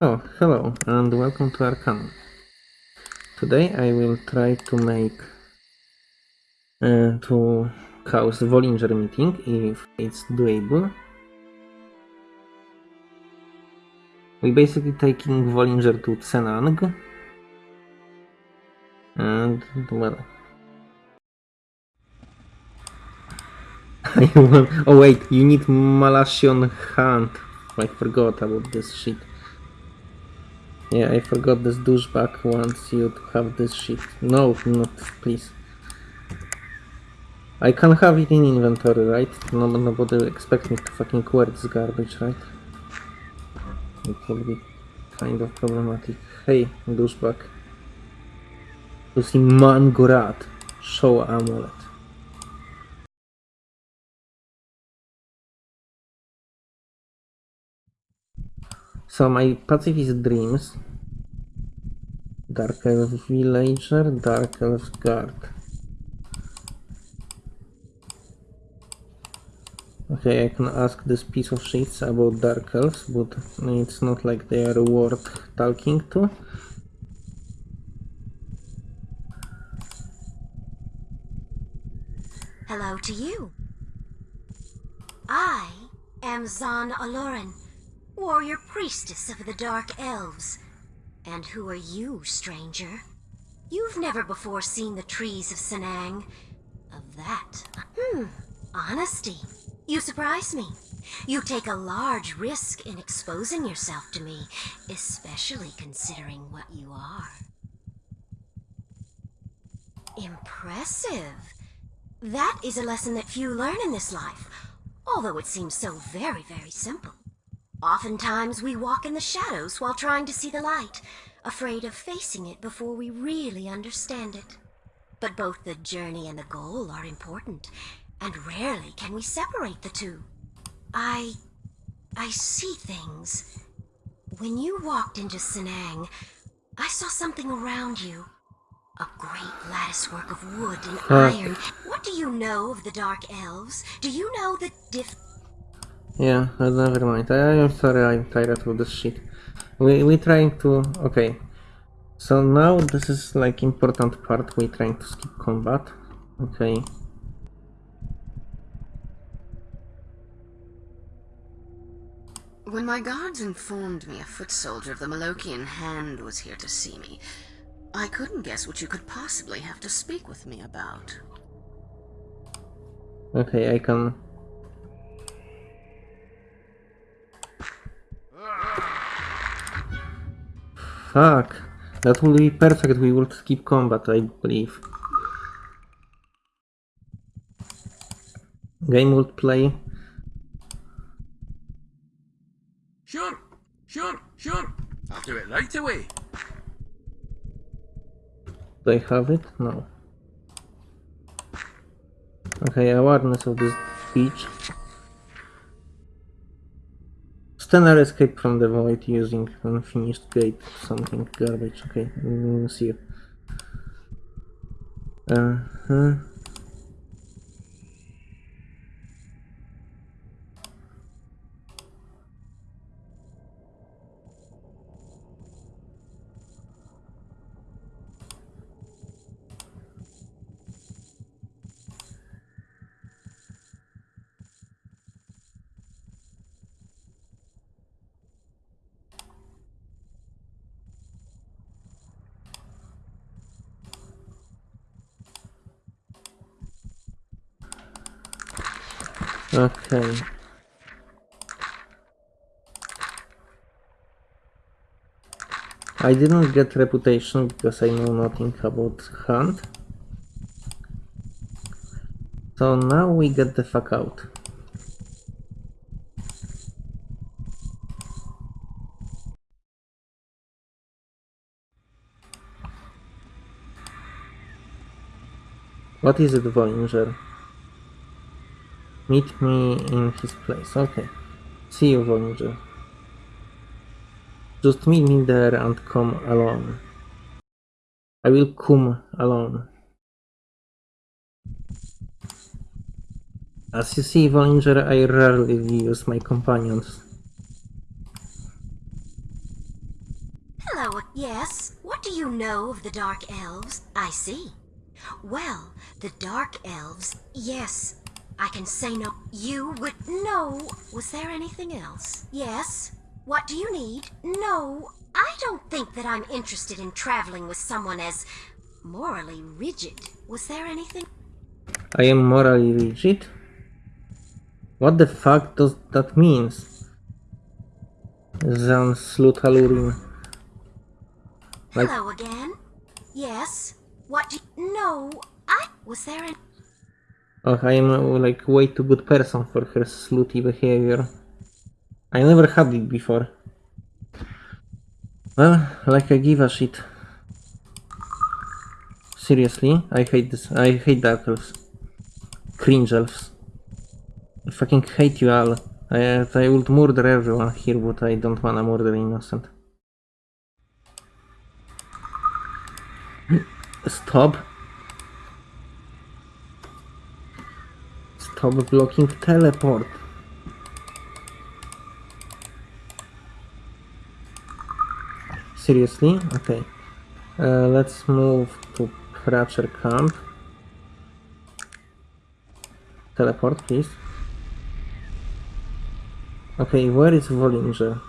Oh, hello and welcome to Arcanum. Today I will try to make uh, to cause Bollinger meeting if it's doable. We basically taking Bollinger to Tsen-Ang and well I want, oh wait, you need Molochean Hand. I forgot about this shit. Yeah, I forgot this douchebag wants you to have this shit. No, not please. I can have it in inventory, right? No, nobody expects me to fucking wear this garbage, right? It will be kind of problematic. Hey, douchebag. To see Mangorat. Show amulet. So my pacifist dreams. Dark Elf Villager, Dark Elf Guard. Okay, I can ask this piece of shit about Dark Elves, but it's not like they are worth talking to. Hello to you. I am Zan Al-Urin, warrior priestess of the Dark Elves. And who are you, stranger? You've never before seen the trees of Tsen-Ang. Of that. Hmm, honesty. You surprise me. You take a large risk in exposing yourself to me, especially considering what you are. Impressive. That is a lesson that few learn in this life, although it seems so very, very simple. Oftentimes we walk in the shadows while trying to see the light, afraid of facing it before we really understand it. But both the journey and the goal are important, and rarely can we separate the two. I... I see things. When you walked into Tsen-Ang, I saw something around you. A great latticework of wood and iron. What do you know of the Dark Elves? Do you know the diff... Yeah, never mind. I am sorry, I'm tired of this shit. We we trying to okay. So now this is like important part. We trying to skip combat. Okay. When my guards informed me a foot soldier of the Molochean Hand was here to see me, I couldn't guess what you could possibly have to speak with me about. Okay, I can. Fuck. That would be perfect. We would skip combat, I believe. Game would play. Sure, sure, sure. I'll do it right away. Do I have it? No. Okay, awareness of this beach. Stenner escaped from the void using unfinished gate, something garbage. Okay, mm, see you. Uh huh. Okay. I didn't get reputation because I know nothing about hunt. So now we get the fuck out. What is it, Voyager? Meet me in his place. Okay. See you, Voyager. Just meet me there and come alone. I will come alone. As you see, Voyager, I rarely use my companions. Hello. Yes. What do you know of the Dark Elves? I see. Well, the Dark Elves. Yes. I can say no. You would no. Was there anything else? Yes. What do you need? No. I don't think that I'm interested in traveling with someone as morally rigid. Was there anything? I am morally rigid? What the fuck does that mean? Zan Slutalurin. Like, Hello again. Yes. What do you... No. I... Was there an... oh, I am uh, like way too good person for her slutty behavior. I never had it before. Well, like I give a shit. Seriously, I hate this. I hate dark elves. Cringe elves. I fucking hate you all. I, I would murder everyone here, but I don't wanna murder innocent. Stop. Stop blocking teleport. Seriously? Okay. Uh, let's move to Pratcher Camp. Teleport, please. Okay, where is Vollinger?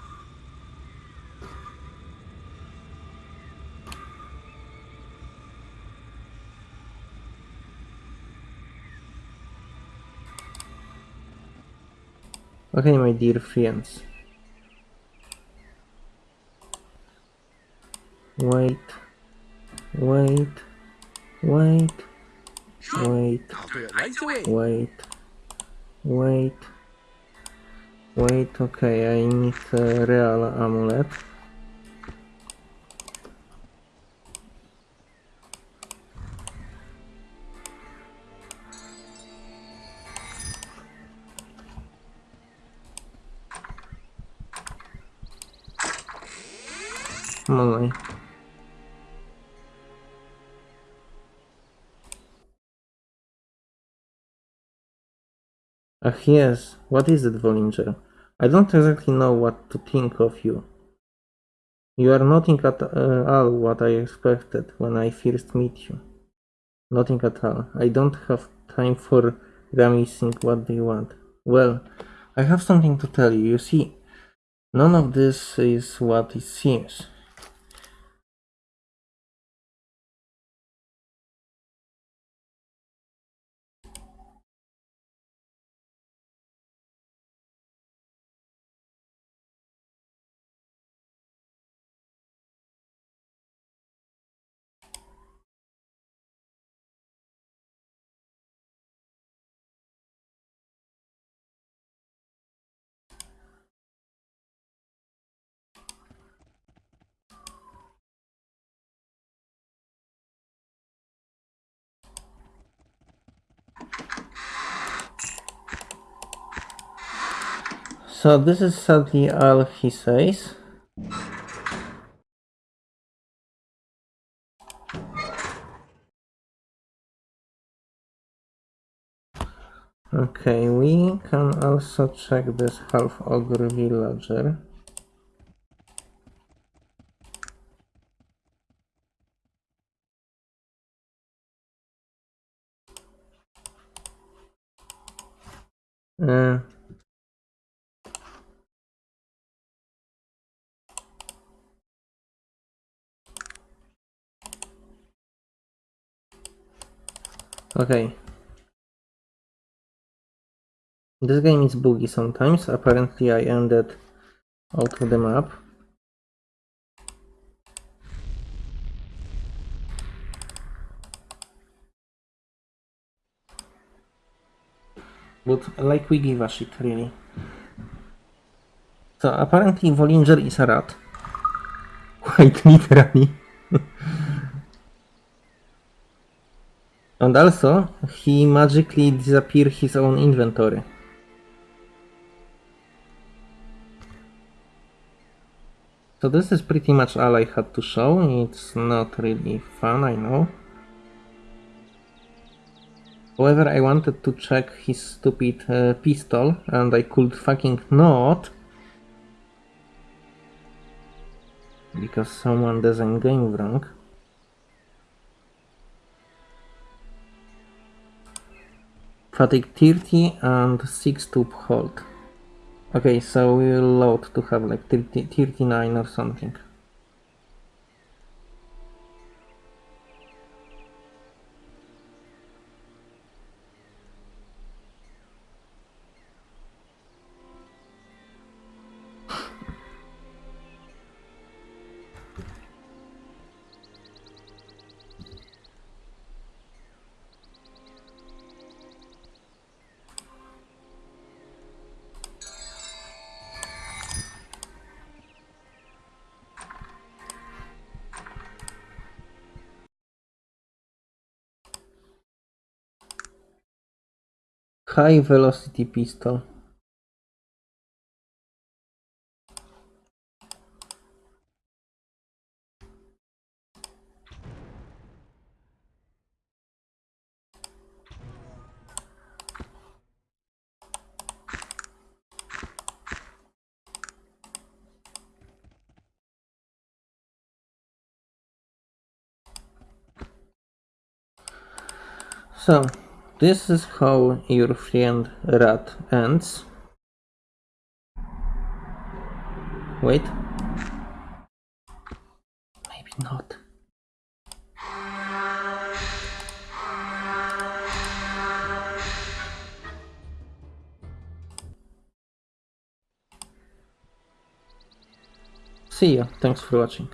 Okay, my dear friends. Wait. Wait. Wait. Wait. Wait. Wait. Wait, okay, I need a real amulet. Ach yes, what is it, Vollinger? I don't exactly know what to think of you. You are nothing at uh, all what I expected when I first meet you. Nothing at all. I don't have time for reminiscing what they want. Well, I have something to tell you. You see, none of this is what it seems. So this is sadly all he says. Okay, we can also check this half ogre villager. Uh, Okay. This game is buggy sometimes. Apparently I ended out of the map. But like we give a shit really. So apparently Vollinger is a rat. Quite literally. And also, he magically disappeared his own inventory. So this is pretty much all I had to show. It's not really fun, I know. However, I wanted to check his stupid uh, pistol, and I could fucking not. because someone doesn't game wrong. Fatigue 30 and 6 tube hold. Okay, so we will load to have like 30, 39 or something. High velocity pistol. So, this is how your friend rat ends. Wait. Maybe not. See ya, thanks for watching.